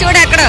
చూడు అక్కడ.